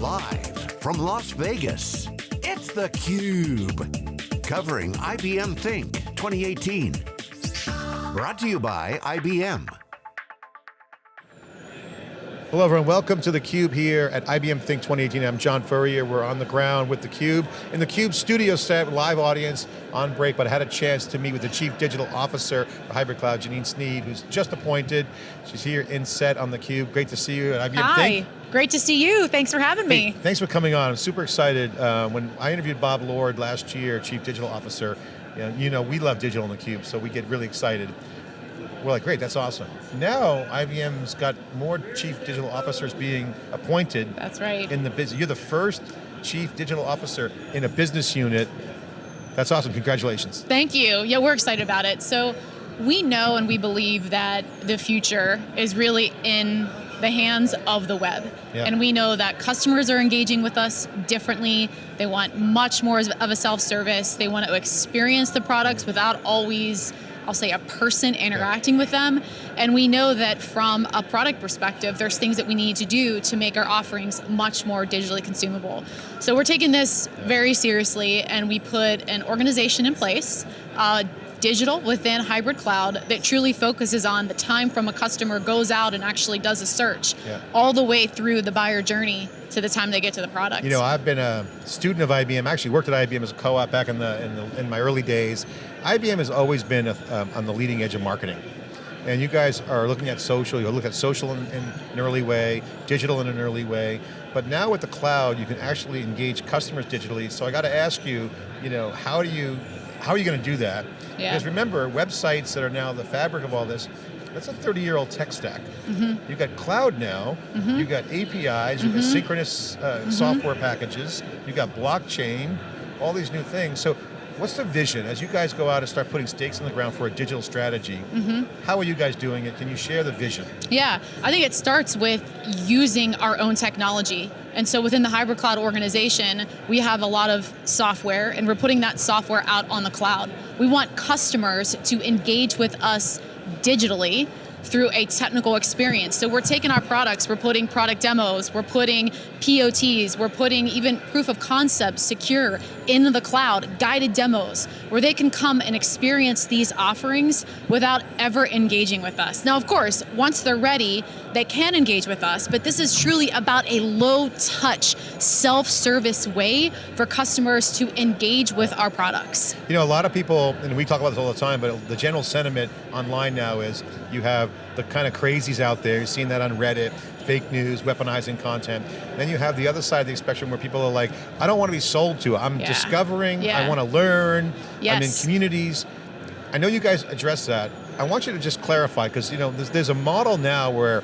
Live from Las Vegas, it's theCUBE. Covering IBM Think 2018. Brought to you by IBM. Hello everyone, welcome to theCUBE here at IBM Think 2018. I'm John Furrier, we're on the ground with theCUBE. In the CUBE studio set, live audience on break, but I had a chance to meet with the Chief Digital Officer for Hybrid Cloud, Janine Sneed, who's just appointed. She's here in set on theCUBE. Great to see you at IBM Hi. Think. Great to see you, thanks for having me. Hey, thanks for coming on, I'm super excited. Uh, when I interviewed Bob Lord last year, Chief Digital Officer, you know, you know we love digital in theCUBE, so we get really excited. We're like, great, that's awesome. Now, IBM's got more chief digital officers being appointed. That's right. In the business, you're the first chief digital officer in a business unit. That's awesome, congratulations. Thank you, yeah, we're excited about it. So, we know and we believe that the future is really in the hands of the web. Yeah. And we know that customers are engaging with us differently. They want much more of a self-service. They want to experience the products without always I'll say a person interacting with them. And we know that from a product perspective, there's things that we need to do to make our offerings much more digitally consumable. So we're taking this very seriously and we put an organization in place, uh, digital within hybrid cloud that truly focuses on the time from a customer goes out and actually does a search, yeah. all the way through the buyer journey to the time they get to the product. You know, I've been a student of IBM, I actually worked at IBM as a co-op back in, the, in, the, in my early days. IBM has always been a, um, on the leading edge of marketing. And you guys are looking at social, you look at social in, in, an early way, digital in an early way, but now with the cloud, you can actually engage customers digitally. So I got to ask you, you know, how do you, how are you going to do that? Yeah. Because remember, websites that are now the fabric of all this, that's a 30 year old tech stack. Mm -hmm. You've got cloud now, mm -hmm. you've got APIs, you've got Mm-hmm. synchronous uh, software packages, you've got blockchain, all these new things. So what's the vision as you guys go out and start putting stakes in the ground for a digital strategy? Mm-hmm. How are you guys doing it? Can you share the vision? Yeah, I think it starts with using our own technology. And so within the hybrid cloud organization, we have a lot of software and we're putting that software out on the cloud. We want customers to engage with us digitally through a technical experience. So we're taking our products, we're putting product demos, we're putting POTs, we're putting even proof of concept secure in the cloud, guided demos, where they can come and experience these offerings without ever engaging with us. Now of course, once they're ready, they can engage with us, but this is truly about a low touch, self-service way for customers to engage with our products. You know, a lot of people, and we talk about this all the time, but the general sentiment online now is you have the kind of crazies out there, you've seen that on Reddit, fake news, weaponizing content. Then you have the other side of the spectrum where people are like, I don't want to be sold to, I'm yeah. discovering, yeah. I want to learn, yes. I'm in communities. I know you guys address that. I want you to just clarify, because you know, there's, there's a model now where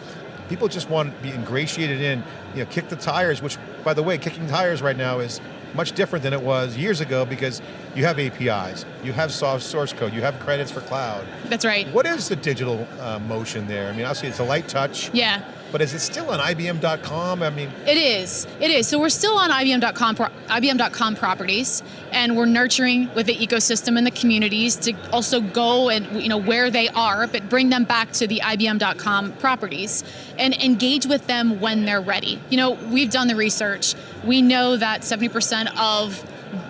people just want to be ingratiated in, you know, kick the tires, which, by the way, kicking tires right now is much different than it was years ago because you have APIs, you have soft source code, you have credits for cloud. That's right. What is the digital uh, motion there? I mean, obviously it's a light touch. Yeah. But is it still on IBM.com? I mean, it is. It is. So we're still on IBM.com, IBM.com properties, and we're nurturing with the ecosystem and the communities to also go and you know where they are, but bring them back to the IBM.com properties and engage with them when they're ready. You know, we've done the research. We know that 70% of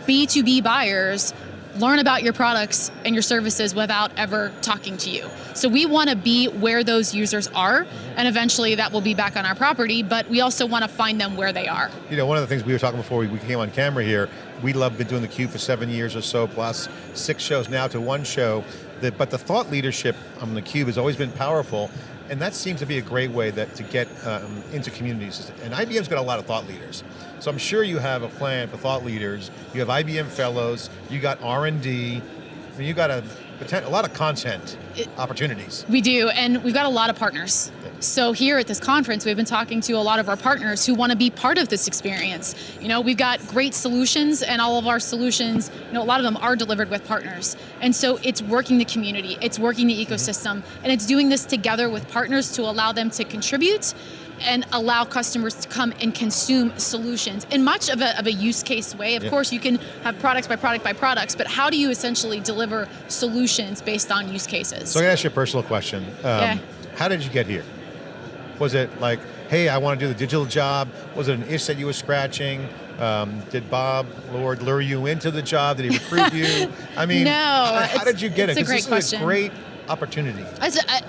B2B buyers learn about your products and your services without ever talking to you. So we want to be where those users are, and eventually that will be back on our property, but we also want to find them where they are. You know, one of the things we were talking before we came on camera here, we love been doing the theCUBE for seven years or so, plus six shows now to one show, but the thought leadership on theCUBE has always been powerful, and that seems to be a great way that to get um, into communities. And IBM's got a lot of thought leaders. So I'm sure you have a plan for thought leaders. You have IBM fellows, you got R&D, you got a, a lot of content it, opportunities. We do, and we've got a lot of partners. So here at this conference, we've been talking to a lot of our partners who want to be part of this experience. You know, we've got great solutions and all of our solutions, you know, a lot of them are delivered with partners. And so it's working the community, it's working the ecosystem, and it's doing this together with partners to allow them to contribute and allow customers to come and consume solutions in much of a, of a use case way. Of yeah. course, you can have products by product by products, but how do you essentially deliver solutions based on use cases? So I can ask you a personal question. Um, yeah. How did you get here? Was it like, hey, I want to do the digital job? Was it an itch that you were scratching? Um, did Bob Lord lure you into the job? Did he recruit you? I mean, No, how, how did you get it's it? a 'Cause great this is a great opportunity.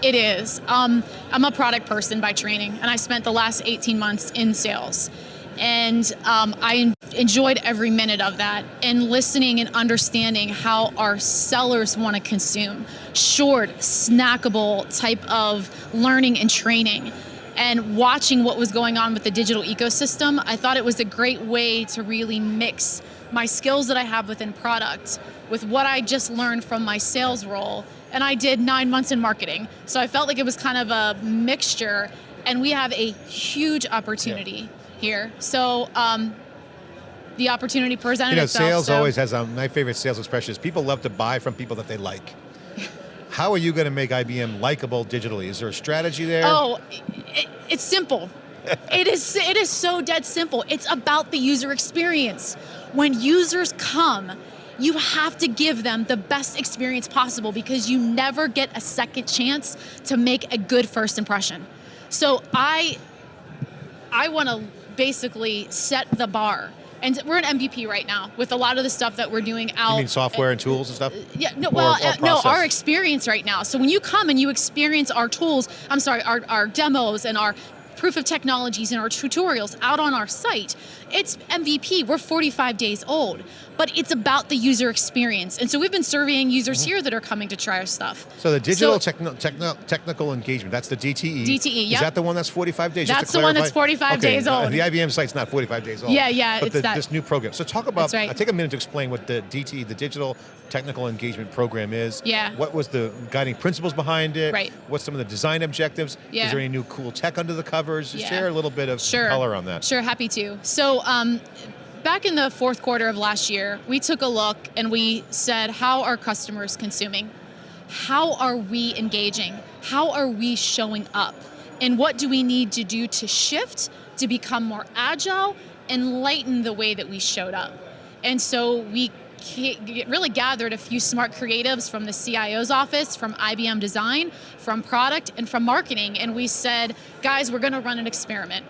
It is. Um, I'm a product person by training, and I spent the last 18 months in sales. And um, I enjoyed every minute of that and listening and understanding how our sellers want to consume short, snackable type of learning and training. And watching what was going on with the digital ecosystem, I thought it was a great way to really mix my skills that I have within product with what I just learned from my sales role. And I did nine months in marketing. So I felt like it was kind of a mixture. And we have a huge opportunity here. So um, the opportunity presented You know, itself. sales so- always has, um, my favorite sales expression is people love to buy from people that they like. How are you going to make IBM likable digitally? Is there a strategy there? Oh, it, it's simple. it is it is so dead simple. It's about the user experience. When users come, you have to give them the best experience possible because you never get a second chance to make a good first impression. So I I want to basically set the bar. And we're an MVP right now with a lot of the stuff that we're doing out. you mean software and tools and stuff? Yeah, no, Or- well, or uh, no, our experience right now. So when you come and you experience our tools, I'm sorry, our, our demos and our proof of technologies and our tutorials out on our site, it's MVP. We're 45 days old, but it's about the user experience. And so we've been surveying users Mm-hmm. here that are coming to try our stuff. So the digital So- techno, techno, technical engagement, that's the DTE. DTE, yeah. Is that the one that's 45 days? That's the one that's 45 Okay, days uh, old. The IBM site's not 45 days old. Yeah, yeah, But it's the, that. this new program. So talk about, right. uh, take a minute to explain what the DTE, the Digital Technical Engagement Program is. Yeah. What was the guiding principles behind it? Right. What's some of the design objectives? Yeah. Is there any new cool tech under the covers? Just Yeah. Share a little bit of Sure. color on that. Sure, happy to. So, um, back in the fourth quarter of last year, we took a look and we said, how are customers consuming? How are we engaging? How are we showing up? And what do we need to do to shift, to become more agile, and lighten the way that we showed up? And so we really gathered a few smart creatives from the CIO's office, from IBM Design, from product, and from marketing. And we said, guys, we're going to run an experiment.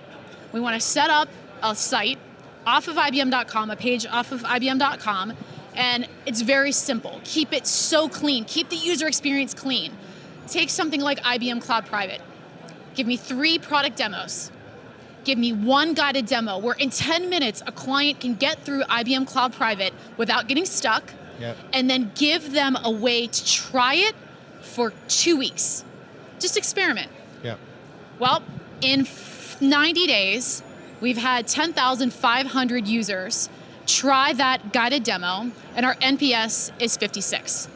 We want to set up a site off of IBM.com, a page off of IBM.com, and it's very simple. Keep it so clean. Keep the user experience clean. Take something like IBM Cloud Private. Give me three product demos. Give me one guided demo where in 10 minutes a client can get through IBM Cloud Private without getting stuck, Yep. and then give them a way to try it for two weeks. Just experiment. Yeah. Well, in 90 days, we've had 10,500 users try that guided demo, and our NPS is 56.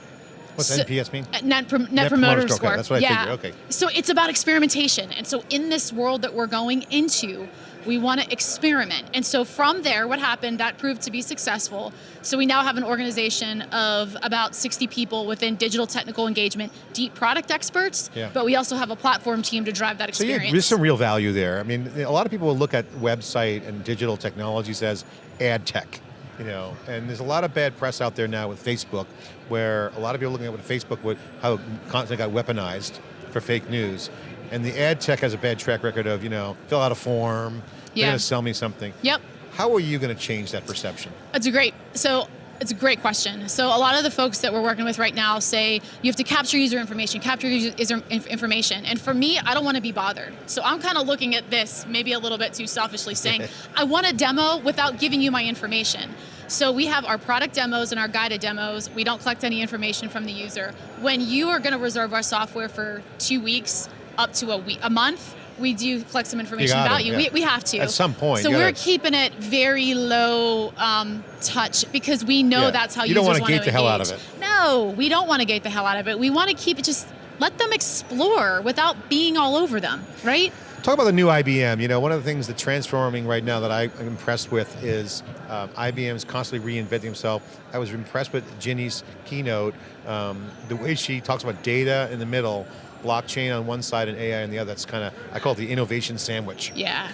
What's So- NPS mean? Uh, Net, prom- net, Net promoter, promoter score, okay, that's what I yeah. figured, okay. So it's about experimentation. And so in this world that we're going into, we want to experiment. And so from there, what happened, that proved to be successful. So we now have an organization of about 60 people within digital technical engagement, deep product experts, Yeah. but we also have a platform team to drive that So yeah, experience. there's some real value there. I mean, a lot of people will look at website and digital technologies as ad tech, you know, and there's a lot of bad press out there now with Facebook, where a lot of people are looking at what Facebook would how content got weaponized for fake news, and the ad tech has a bad track record of you know fill out a form, they're Yeah. going to sell me something. Yep. How are you going to change that perception? That's a great so it's a great question. So a lot of the folks that we're working with right now say you have to capture user information, capture user information. And for me, I don't want to be bothered. So I'm kind of looking at this maybe a little bit too selfishly saying, I want a demo without giving you my information. So we have our product demos and our guided demos. We don't collect any information from the user. When you are going to reserve our software for 2 weeks up to a week, a month, we do collect some information about you. yeah. We, we have to. At some point, So we're keeping it very low um, touch because we know Yeah. that's how You don't want gate the hell out of it. No, we don't want to gate the hell out of it. We want to keep it just let them explore without being all over them, right? Talk about the new IBM. You know, one of the things that's transforming right now that I'm impressed with is um, IBM is constantly reinventing himself. I was impressed with Ginni's keynote, um, the way she talks about data in the middle, blockchain on one side and AI on the other. That's kind of, I call it the innovation sandwich. Yeah.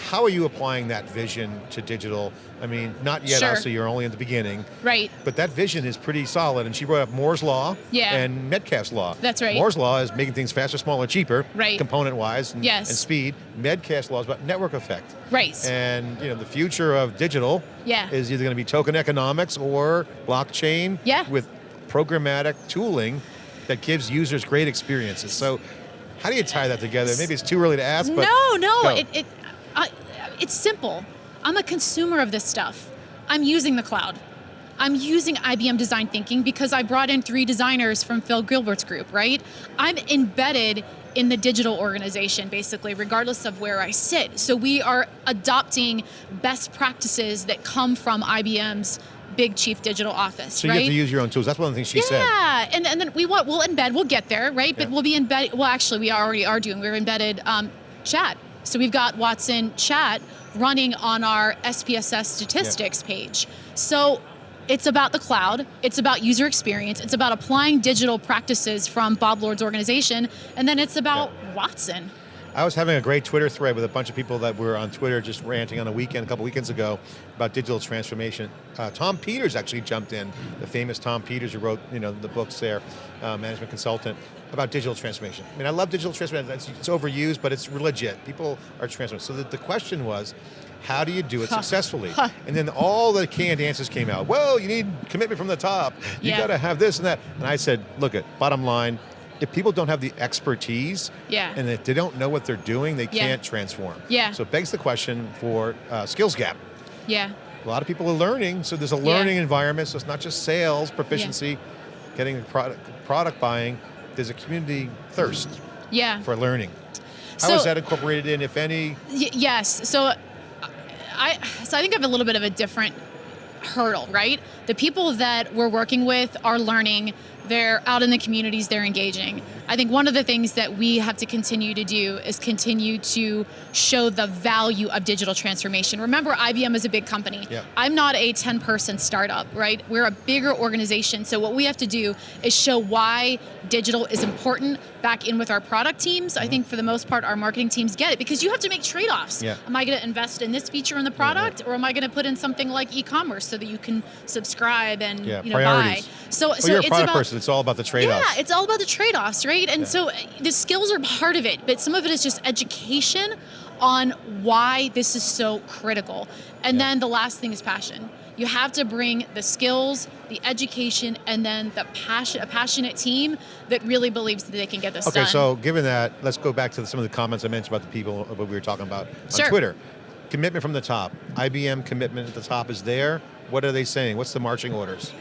How are you applying that vision to digital? I mean, not yet, Sure. obviously, you're only in the beginning, Right. but that vision is pretty solid. And she brought up Moore's Law Yeah. and Metcalfe's Law. That's right. Moore's Law is making things faster, smaller, cheaper, Right. component-wise and, Yes. and speed. Metcalfe's Law is about network effect. Right. And you know, the future of digital Yeah. is either going to be token economics or blockchain Yeah. with programmatic tooling that gives users great experiences. So how do you tie that together? Maybe it's too early to ask, but no, no, it, it, I, it's simple. I'm a consumer of this stuff. I'm using the cloud. I'm using IBM design thinking because I brought in three designers from Phil Gilbert's group, right? I'm embedded in the digital organization, basically, regardless of where I sit. So we are adopting best practices that come from IBM's big chief digital office, so you right? have to use your own tools. That's one of the things she said. Yeah, and, and then we want we'll embed. We'll get there, right? But Yeah. we'll be embedded. Well, actually, we already are doing. We're embedded um, chat. So we've got Watson chat running on our SPSS statistics page. So it's about the cloud. It's about user experience. It's about applying digital practices from Bob Lord's organization, and then it's about Watson. I was having a great Twitter thread with a bunch of people that were on Twitter just ranting on a weekend, a couple weekends ago, about digital transformation. Uh, Tom Peters actually jumped in, the famous Tom Peters who wrote you know, the books there, uh, management consultant, about digital transformation. I mean, I love digital transformation. It's, it's overused, but it's legit. People are transforming. So the, the question was, how do you do it successfully? And then all the canned answers came out. Well, you need commitment from the top. You Yeah. got to have this and that. And I said, look at bottom line, if people don't have the expertise, Yeah. and if they don't know what they're doing, they Yeah. can't transform. Yeah. So it begs the question for uh, skills gap. Yeah. A lot of people are learning, so there's a Yeah. learning environment. So it's not just sales proficiency, getting product product buying. There's a community thirst Yeah. for learning. How is So- that incorporated in, if any? Yes. So I so I think I have a little bit of a different hurdle, right? The people that we're working with are learning. They're out in the communities, they're engaging. I think one of the things that we have to continue to do is continue to show the value of digital transformation. Remember, IBM is a big company. Yeah. I'm not a 10 person startup, right? We're a bigger organization. So, what we have to do is show why digital is important back in with our product teams. I mm-hmm. think for the most part, our marketing teams get it because you have to make trade offs. Yeah. Am I going to invest in this feature in the product or am I going to put in something like e commerce so that you can subscribe and Yeah, you know, buy? So, Well, so you're a it's product about. person. It's all about the trade-offs. Yeah, it's all about the trade offs, right? And Yeah. so the skills are part of it, but some of it is just education on why this is so critical. And Yeah. then the last thing is passion. You have to bring the skills, the education, and then the passion, a passionate team that really believes that they can get this Okay, done. so given that, let's go back to some of the comments I mentioned about the people uh, what we were talking about on Sure. Twitter. Commitment from the top. IBM commitment at the top is there. What are they saying? What's the marching orders?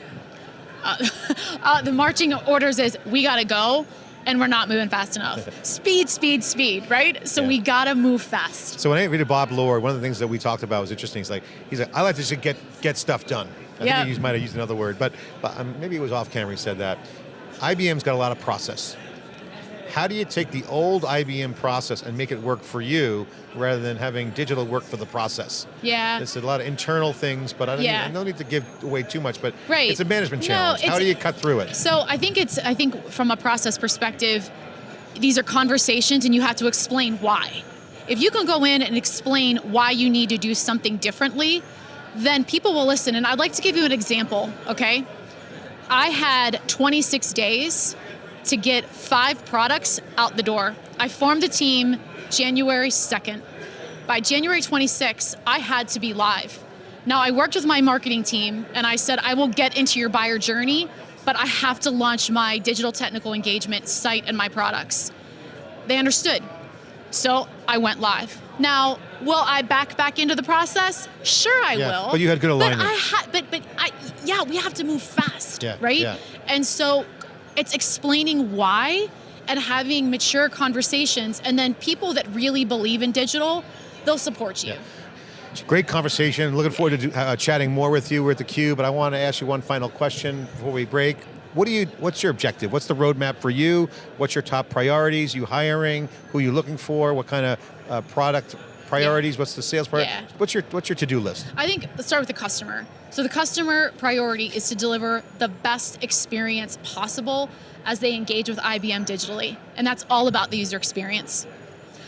uh, the marching orders is we got to go and we're not moving fast enough. speed, speed, speed, right? So Yeah. we got to move fast. So when I interviewed Bob Lord, one of the things that we talked about was interesting. He's like, he's like, I like to just get get stuff done. I Yeah. think he used- might have used another word, but, but um, maybe it was off camera. He said that IBM's got a lot of process. How do you take the old IBM process and make it work for you rather than having digital work for the process? Yeah. It's a lot of internal things, but I don't, Yeah. need, I don't need to give away too much. But Right. it's a management No, challenge. How do you cut through it? So I think it's I think from a process perspective, these are conversations and you have to explain why. If you can go in and explain why you need to do something differently, then people will listen. And I'd like to give you an example, okay? I had 26 days to get five products out the door. I formed a team January 2nd. By January 26th, I had to be live. Now, I worked with my marketing team and I said, I will get into your buyer journey, but I have to launch my digital technical engagement site and my products. They understood. So I went live. Now, will I back back into the process? Sure, I Yeah, will. but you had good alignment. But I ha- but but I yeah, we have to move fast, Yeah, right? yeah. And so it's explaining why and having mature conversations, and then people that really believe in digital, they'll support you. Yeah. Great conversation. Looking forward to uh, chatting more with you. We're at the Cube, but I want to ask you one final question before we break. What do you? What's your objective? What's the roadmap for you? What's your top priorities? You hiring? Who you looking for? What kind of uh, product priorities? What's the sales priority? Yeah. What's your What's your to do list? I think let's start with the customer. So the customer priority is to deliver the best experience possible as they engage with IBM digitally. And that's all about the user experience.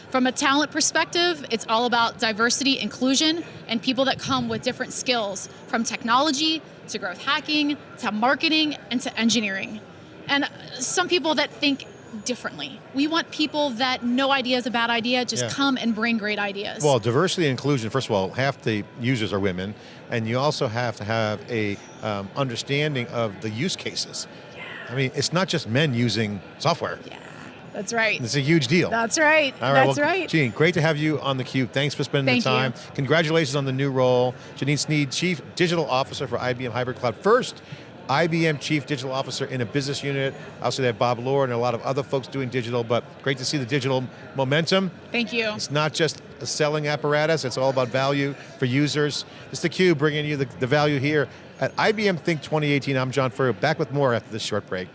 From a talent perspective, it's all about diversity, inclusion, and people that come with different skills from technology to growth hacking to marketing and to engineering. And some people that think differently. We want people that no idea is a bad idea, just Yeah. come and bring great ideas. Well, diversity and inclusion, first of all, half the users are women, and you also have to have a um, understanding of the use cases. Yeah. I mean, it's not just men using software. yeah, that's right. It's a huge deal. That's right. All right, That's well, right. Gene, great to have you on theCUBE. Thanks for spending Thank the time. you. Congratulations on the new role. Janine Sneed, Chief Digital Officer for IBM Hybrid Cloud. First, IBM Chief Digital Officer in a business unit. Also they have Bob Lord and a lot of other folks doing digital, but great to see the digital momentum. Thank you. It's not just a selling apparatus, it's all about value for users. It's theCUBE bringing you the, the value here at IBM Think 2018. I'm John Furrier, back with more after this short break.